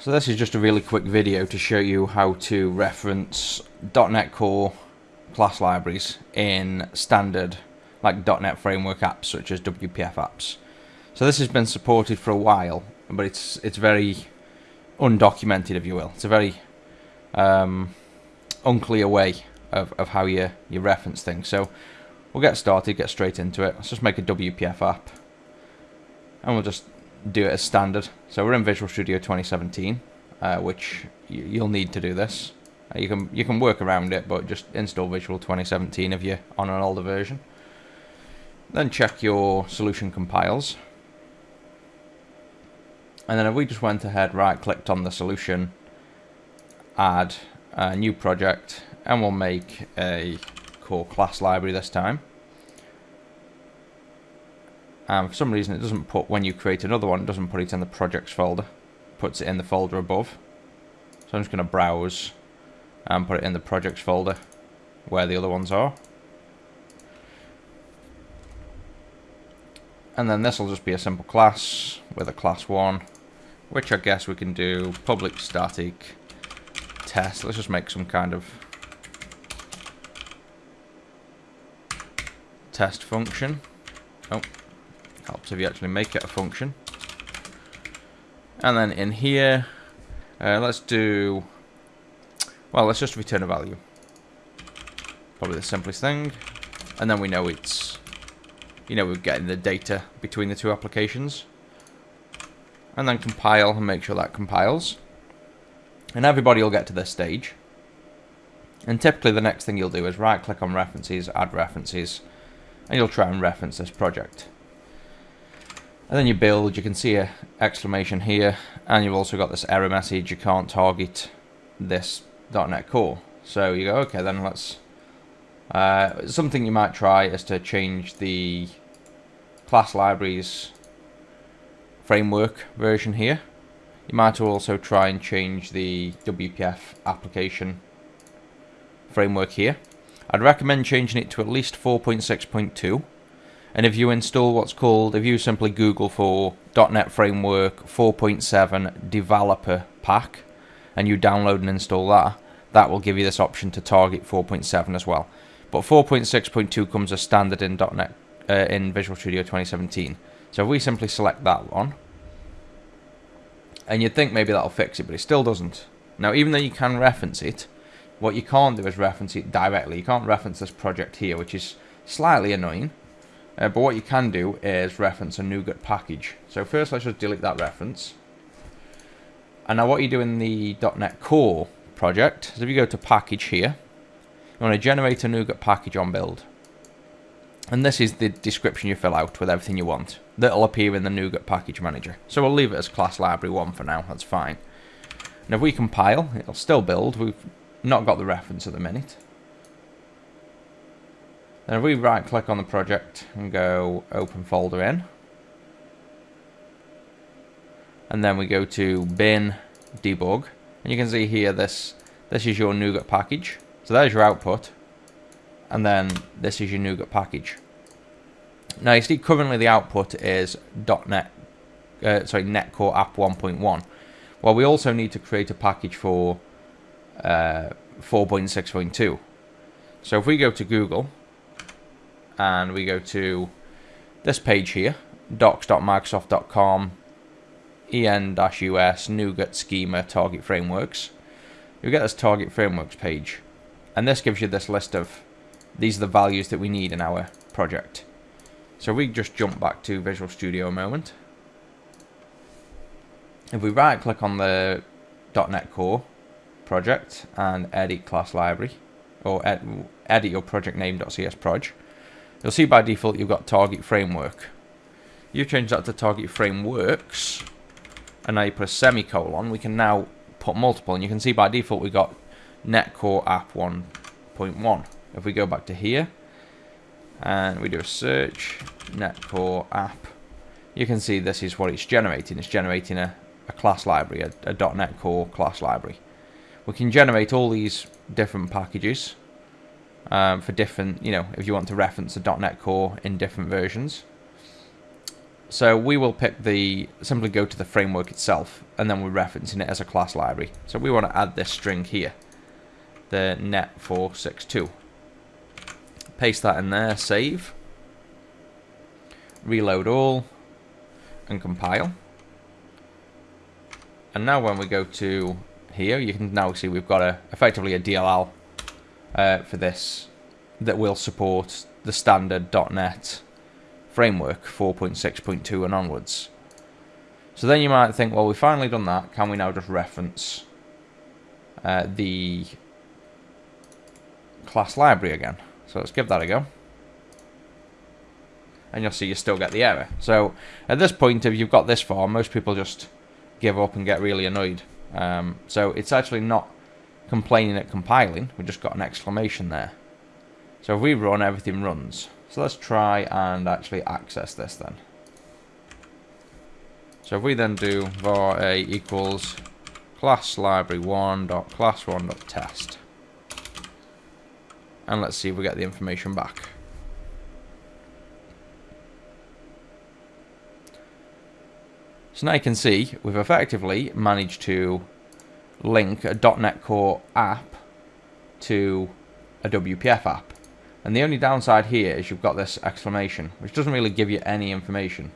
So this is just a really quick video to show you how to reference .NET Core class libraries in standard like .NET Framework apps such as WPF apps. So this has been supported for a while, but it's it's very undocumented, if you will. It's a very um, unclear way of, of how you, you reference things. So we'll get started, get straight into it. Let's just make a WPF app. And we'll just do it as standard. So we're in Visual Studio 2017, uh, which you'll need to do this. Uh, you can you can work around it, but just install Visual 2017 if you're on an older version. Then check your solution compiles. And then if we just went ahead, right clicked on the solution, add a new project, and we'll make a core class library this time. And for some reason it doesn't put, when you create another one, it doesn't put it in the projects folder. Puts it in the folder above. So I'm just going to browse and put it in the projects folder where the other ones are. And then this will just be a simple class with a class 1, which I guess we can do public static test. Let's just make some kind of test function. Oh, Helps if you actually make it a function. And then in here, uh, let's do, well, let's just return a value. Probably the simplest thing. And then we know it's, you know, we're getting the data between the two applications. And then compile and make sure that compiles. And everybody will get to this stage. And typically the next thing you'll do is right click on references, add references, and you'll try and reference this project. And then you build, you can see a exclamation here, and you've also got this error message, you can't target this .NET Core. So you go, okay, then let's... Uh, something you might try is to change the class libraries framework version here. You might also try and change the WPF application framework here. I'd recommend changing it to at least 4.6.2 and if you install what's called, if you simply Google for .NET Framework 4.7 Developer Pack, and you download and install that, that will give you this option to target 4.7 as well. But 4.6.2 comes as standard in .NET uh, in Visual Studio 2017. So if we simply select that one, and you'd think maybe that'll fix it, but it still doesn't. Now, even though you can reference it, what you can't do is reference it directly. You can't reference this project here, which is slightly annoying. Uh, but what you can do is reference a NuGet package. So first let's just delete that reference. And now what you do in the .NET Core project is if you go to package here, you want to generate a NuGet package on build. And this is the description you fill out with everything you want. That'll appear in the NuGet package manager. So we'll leave it as class library 1 for now, that's fine. And if we compile, it'll still build. We've not got the reference at the minute. Then if we right click on the project and go open folder in, and then we go to bin debug, and you can see here this this is your NuGet package. So there's your output, and then this is your NuGet package. Now you see currently the output is .NET, uh, sorry, NetCore App 1.1. Well, we also need to create a package for uh, 4.6.2. So if we go to Google and we go to this page here, docs.microsoft.com, en-us, NuGet schema, target frameworks. You get this target frameworks page, and this gives you this list of, these are the values that we need in our project. So we just jump back to Visual Studio a moment. If we right click on the .NET Core project and edit class library, or ed edit your project name.csproj, You'll see by default you've got target framework. You change that to target frameworks, and now you put a semicolon. We can now put multiple, and you can see by default we've got NetCore app 1.1. If we go back to here, and we do a search, NetCore app, you can see this is what it's generating. It's generating a, a class library, a, a .NET Core class library. We can generate all these different packages um, for different, you know, if you want to reference a .NET Core in different versions. So we will pick the, simply go to the framework itself, and then we're referencing it as a class library. So we want to add this string here, the net462. Paste that in there, save, reload all, and compile. And now when we go to here, you can now see we've got a effectively a DLL uh, for this that will support the standard .NET framework 4.6.2 and onwards. So then you might think, well, we've finally done that. Can we now just reference uh, the class library again? So let's give that a go. And you'll see you still get the error. So at this point, if you've got this far, most people just give up and get really annoyed. Um, so it's actually not complaining at compiling. We just got an exclamation there. So if we run, everything runs. So let's try and actually access this then. So if we then do var a equals class library one dot class one dot test, and let's see if we get the information back. So now you can see we've effectively managed to link a .NET Core app to a WPF app. And the only downside here is you've got this exclamation, which doesn't really give you any information.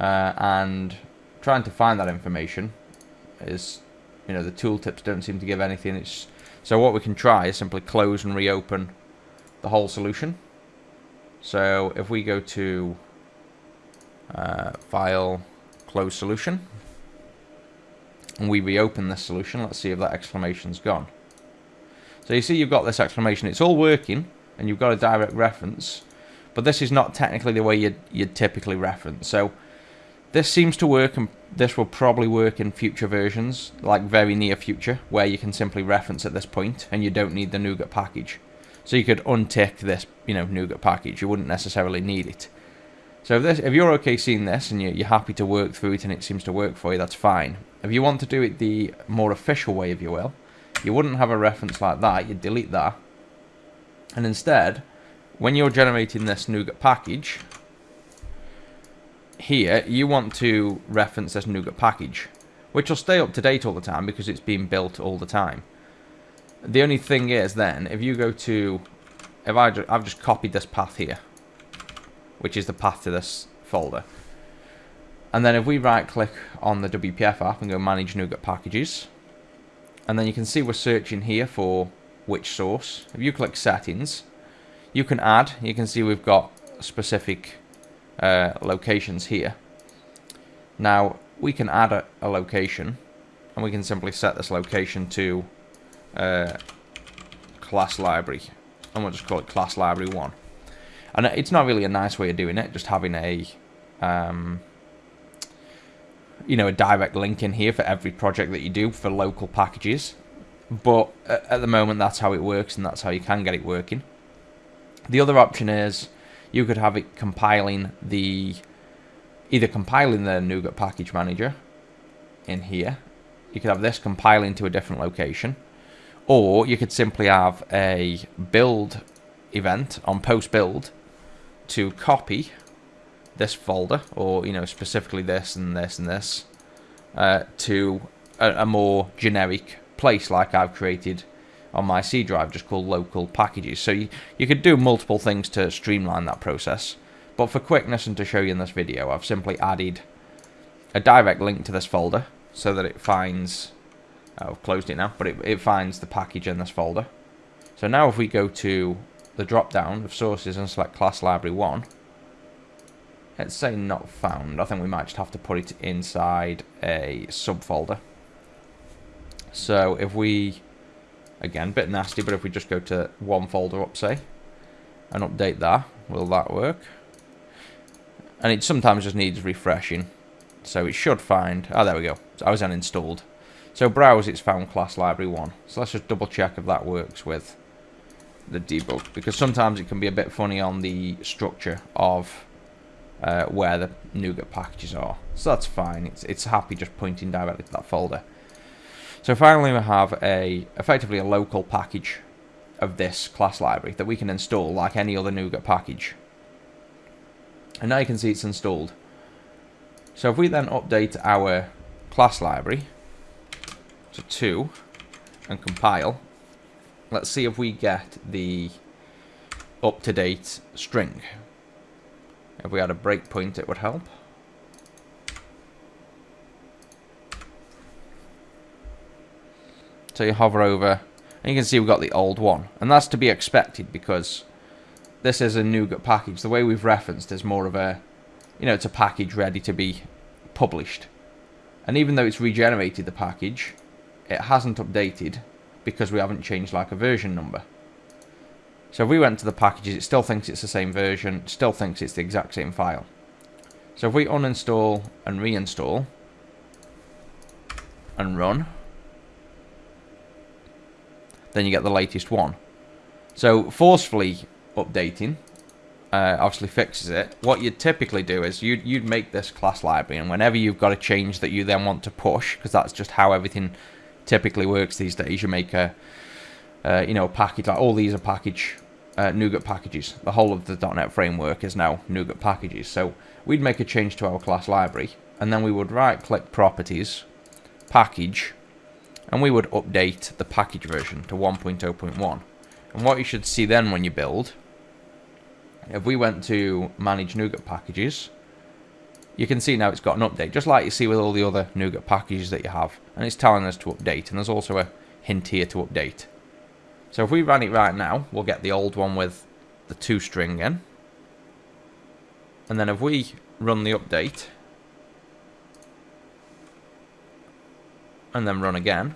Uh, and trying to find that information is, you know, the tooltips don't seem to give anything. It's So what we can try is simply close and reopen the whole solution. So if we go to uh, File, Close Solution, and we reopen this solution, let's see if that exclamation's gone. So you see you've got this exclamation. It's all working, and you've got a direct reference, but this is not technically the way you'd, you'd typically reference. So this seems to work, and this will probably work in future versions, like very near future, where you can simply reference at this point, and you don't need the NuGet package. So you could untick this, you know, NuGet package. You wouldn't necessarily need it. So if, this, if you're okay seeing this and you're, you're happy to work through it and it seems to work for you, that's fine. If you want to do it the more official way, if you will, you wouldn't have a reference like that, you'd delete that. And instead, when you're generating this NuGet package, here, you want to reference this NuGet package, which will stay up to date all the time because it's being built all the time. The only thing is then, if you go to, if I I've just copied this path here, which is the path to this folder. And then if we right click on the WPF app and go manage NuGet packages, and then you can see we're searching here for which source. If you click settings, you can add, you can see we've got specific uh, locations here. Now, we can add a, a, location, and we can simply set this location to uh, class library, and we'll just call it class library 1. And it's not really a nice way of doing it, just having a, um, you know, a direct link in here for every project that you do for local packages. But at the moment, that's how it works, and that's how you can get it working. The other option is you could have it compiling the, either compiling the NuGet package manager in here. You could have this compiling to a different location. Or you could simply have a build event on post build to copy this folder, or you know specifically this and this and this, uh, to a, a, more generic place like I've created on my C drive, just called local packages. So you, you could do multiple things to streamline that process. But for quickness and to show you in this video, I've simply added a direct link to this folder so that it finds, oh, I've closed it now, but it, it finds the package in this folder. So now if we go to the drop down of sources and select class library 1 let's say not found. I think we might just have to put it inside a subfolder. So if we again bit nasty but if we just go to one folder up say and update that will that work? And it sometimes just needs refreshing. So it should find oh there we go. I was uninstalled. So browse it's found class library 1 so let's just double check if that works with the debug because sometimes it can be a bit funny on the structure of uh, where the NuGet packages are. So that's fine. It's it's happy just pointing directly to that folder. So finally we have a effectively a local package of this class library that we can install like any other NuGet package. And now you can see it's installed. So if we then update our class library to 2 and compile, let's see if we get the up-to-date string. If we had a breakpoint, it would help. So you hover over, and you can see we've got the old one. And that's to be expected because this is a NuGet package. The way we've referenced is more of a, you know, it's a package ready to be published. And even though it's regenerated the package, it hasn't updated because we haven't changed like a version number. So if we went to the packages, it still thinks it's the same version, still thinks it's the exact same file. So if we uninstall and reinstall and run, then you get the latest one. So forcefully updating uh, obviously fixes it. What you'd typically do is you'd, you'd make this class library, and whenever you've got a change that you then want to push, because that's just how everything typically works these days, you make a, uh, you know, package, like all these are package, uh, NuGet packages. The whole of the .NET framework is now NuGet packages. So we'd make a change to our class library, and then we would right-click Properties, Package, and we would update the package version to 1.0.1. And what you should see then when you build if we went to manage NuGet packages, you can see now it's got an update, just like you see with all the other NuGet packages that you have. And it's telling us to update, and there's also a hint here to update. So if we run it right now, we'll get the old one with the two string in. And then if we run the update, and then run again,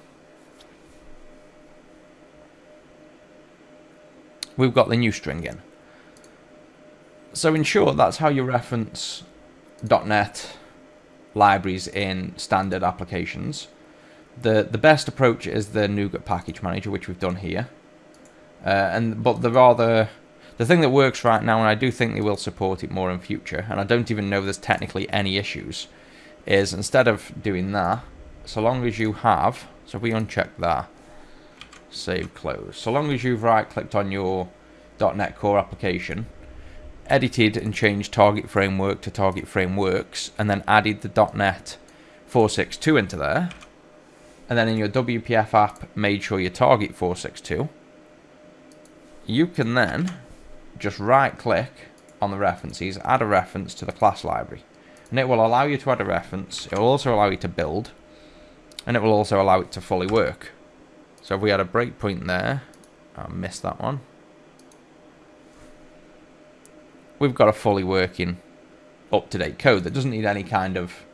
we've got the new string in. So in short, that's how you reference .NET libraries in standard applications. The the best approach is the NuGet package manager, which we've done here. Uh, and but the rather the thing that works right now, and I do think they will support it more in future, and I don't even know there's technically any issues, is instead of doing that, so long as you have, so if we uncheck that, save close, so long as you've right clicked on your .NET Core application, edited and changed target framework to target frameworks and then added the .NET 462 into there. And then in your WPF app made sure you target 462 you can then just right click on the references add a reference to the class library. And it will allow you to add a reference it will also allow you to build and it will also allow it to fully work. So if we had a breakpoint there I missed that one we've got a fully working up-to-date code that doesn't need any kind of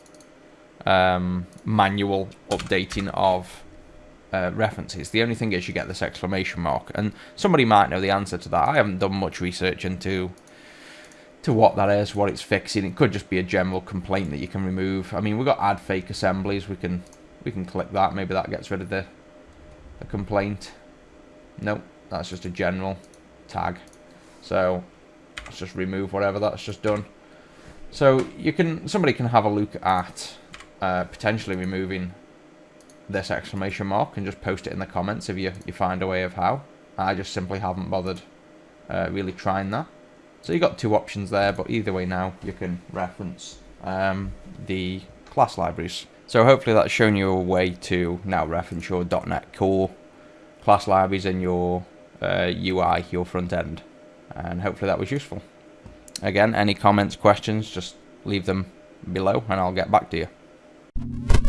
um, manual updating of uh, references. The only thing is you get this exclamation mark, and somebody might know the answer to that. I haven't done much research into to what that is, what it's fixing. It could just be a general complaint that you can remove. I mean, we've got add fake assemblies. We can we can click that. Maybe that gets rid of the the complaint. Nope, that's just a general tag. So let's just remove whatever that's just done. So you can somebody can have a look at uh, potentially removing this exclamation mark and just post it in the comments if you, you find a way of how. I just simply haven't bothered uh, really trying that. So you've got two options there, but either way now you can reference um, the class libraries. So hopefully that's shown you a way to now reference your .NET Core class libraries in your uh, UI, your front end and hopefully that was useful. Again, any comments, questions, just leave them below and I'll get back to you.